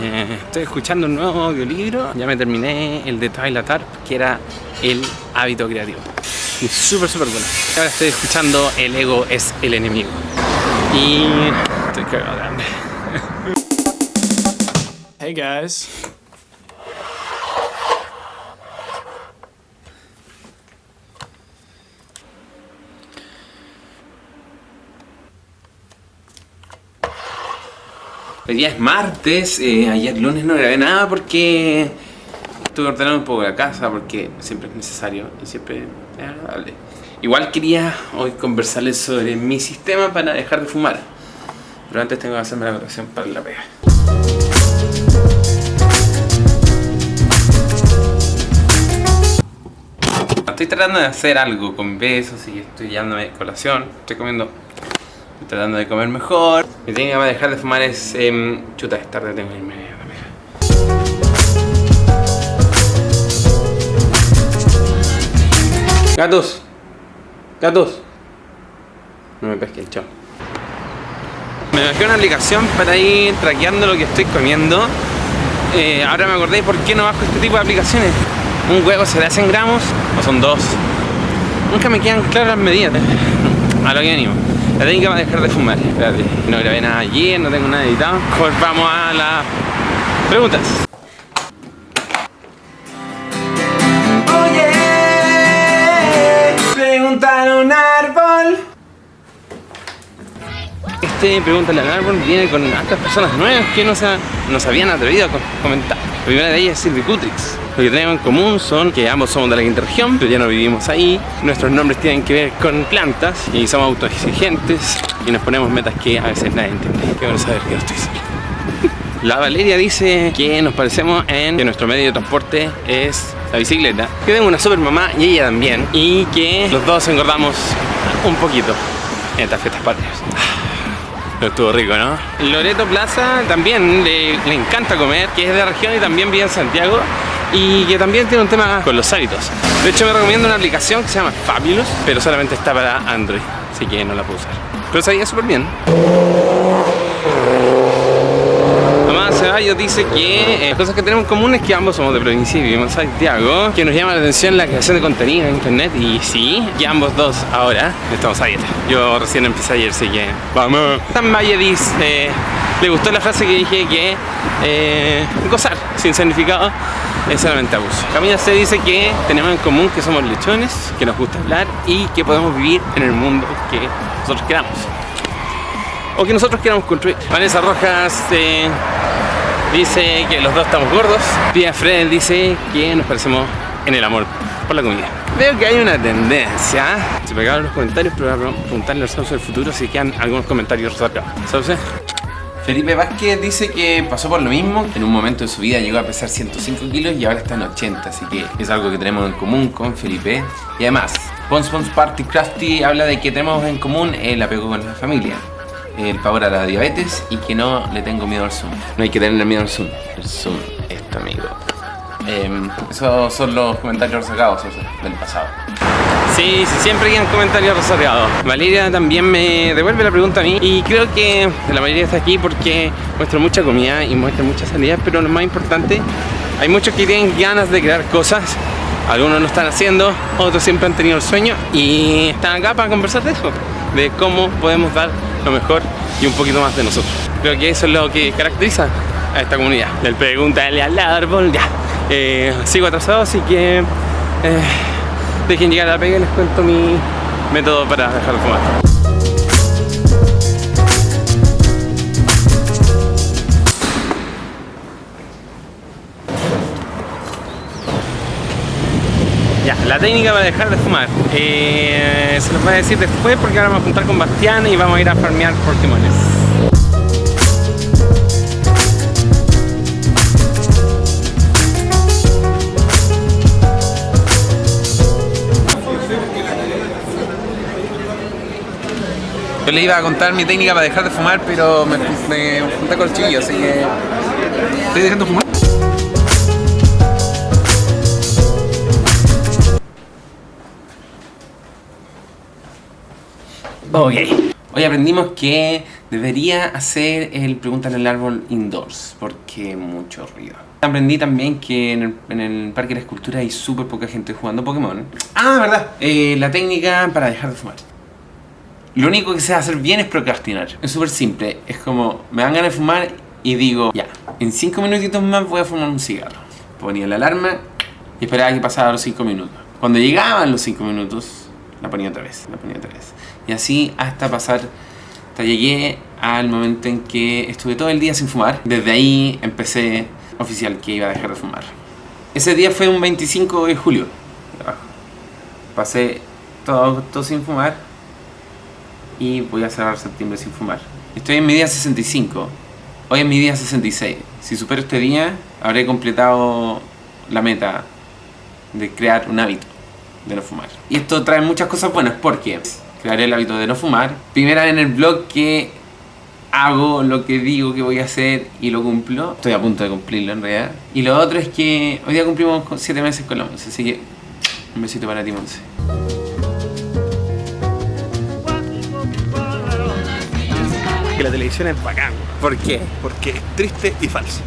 Estoy escuchando un nuevo audiolibro. Ya me terminé el de Twilight Arp, que era el hábito creativo. Y súper, súper bueno. Ahora estoy escuchando El ego es el enemigo. Y estoy cagado de hambre. Hey guys. Hoy día es martes, eh, ayer lunes no grabé nada porque estuve ordenando un poco la casa porque siempre es necesario y siempre es agradable. Igual quería hoy conversarles sobre mi sistema para dejar de fumar. Pero antes tengo que hacerme la votación para la pega. Estoy tratando de hacer algo con besos y estoy llevándome colación. Estoy comiendo Estoy tratando de comer mejor. Mi técnica para dejar de fumar es... Eh, chuta, es tarde, tengo que irme. Gatos. Gatos. No me pesquen, chao. Me bajé una aplicación para ir traqueando lo que estoy comiendo. Eh, ahora me acordé por qué no bajo este tipo de aplicaciones. Un huevo se le hacen gramos o son dos. Nunca me quedan claras las medidas. A lo que animo. La técnica va a dejar de fumar. Espérate, no grabé nada ayer, no tengo nada editado. Mejor vamos a las preguntas. Este Pregúntale al árbol viene con estas personas nuevas que no se, no se habían atrevido a comentar. La primera de ellas es Silvi Cutrix. Lo que tenemos en común son que ambos somos de la quinta región, pero ya no vivimos ahí. Nuestros nombres tienen que ver con plantas y somos autoexigentes y nos ponemos metas que a veces nadie entiende. Qué bueno saber que no estoy solo. La Valeria dice que nos parecemos en que nuestro medio de transporte es la bicicleta. Que tengo una super mamá y ella también. Y que los dos engordamos un poquito en estas fiestas patrias. Estuvo rico, ¿no? Loreto Plaza también le, le, encanta comer, que es de la región y también vive en Santiago y que también tiene un tema con los hábitos. De hecho me recomiendo una aplicación que se llama Fabulous, pero solamente está para Android, así que no la puedo usar. Pero sabía súper bien. Dice que eh, cosas que tenemos en común es que ambos somos de provincia y vivimos en Santiago, que nos llama la atención la creación de contenido en internet y sí, que ambos dos ahora estamos a dieta. Yo recién empecé ayer, así que vamos. Tan Valle dice, le gustó la frase que dije que eh, gozar sin significado es solamente abuso. Camila se dice que tenemos en común que somos lechones, que nos gusta hablar y que podemos vivir en el mundo que nosotros queramos. O que nosotros queramos construir. Vanessa Rojas eh, dice que los dos estamos gordos. Pia Fred dice que nos parecemos en el amor por la comida. Veo que hay una tendencia. Se pegaron los comentarios, pero voy a preguntarle al Sauce del futuro si quedan algunos comentarios resacados. ¿Sauce? Felipe Vázquez dice que pasó por lo mismo, en un momento de su vida llegó a pesar 105 kilos y ahora está en 80, así que es algo que tenemos en común con Felipe. Y además, Pons Pons Party Crafty habla de que tenemos en común el apego con la familia, el pavor a la diabetes y que no le tengo miedo al Zoom. No hay que tenerle miedo al Zoom, el Zoom es tu amigo. Eh, esos son los comentarios sacados del pasado. Sí, sí, siempre quedan comentarios resacados. Valeria también me devuelve la pregunta a mí y creo que la mayoría está aquí porque muestra mucha comida y muestra muchas salidas, pero lo más importante, hay muchos que tienen ganas de crear cosas, algunos lo están haciendo, otros siempre han tenido el sueño y están acá para conversar de eso, de cómo podemos dar lo mejor y un poquito más de nosotros. Creo que eso es lo que caracteriza a esta comunidad. Del pregúntale al árbol, ya. Eh, sigo atrasado, así que... Eh, dejen llegar a la pega y les cuento mi método para dejar de fumar. La técnica para dejar de fumar eh, se los voy a decir después porque ahora vamos a juntar con Bastián y vamos a ir a farmear Pokémones. Yo le iba a contar mi técnica para dejar de fumar, pero me, me junté con el chiquillo, así que estoy dejando de fumar. Ok. Hoy aprendimos que Debería hacer el Pregúntale al árbol indoors, porque mucho ruido. Aprendí también que en el, en el Parque de la Escultura hay súper poca gente jugando Pokémon. Ah, verdad. Eh, la técnica para dejar de fumar. Lo único que sé hacer bien es procrastinar. Es súper simple. Es como, me dan ganas de fumar y digo, ya, en 5 minutitos más voy a fumar un cigarro. Ponía la alarma y esperaba que pasara los 5 minutos. Cuando llegaban los 5 minutos, la ponía otra vez, la ponía otra vez. Y así hasta pasar, hasta llegué al momento en que estuve todo el día sin fumar. Desde ahí empecé oficial que iba a dejar de fumar. Ese día fue un 25 de julio. Pasé todo agosto sin fumar y voy a cerrar septiembre sin fumar. Estoy en mi día 65. Hoy es mi día 66. Si supero este día, habré completado la meta de crear un hábito de no fumar. Y esto trae muchas cosas buenas porque crearé el hábito de no fumar. Primera en el blog que hago lo que digo que voy a hacer y lo cumplo. Estoy a punto de cumplirlo en realidad. Y lo otro es que hoy día cumplimos 7 meses con la Monse, así que un besito para ti Monse. Que la televisión es bacán, ¿Por qué? porque es triste y falso.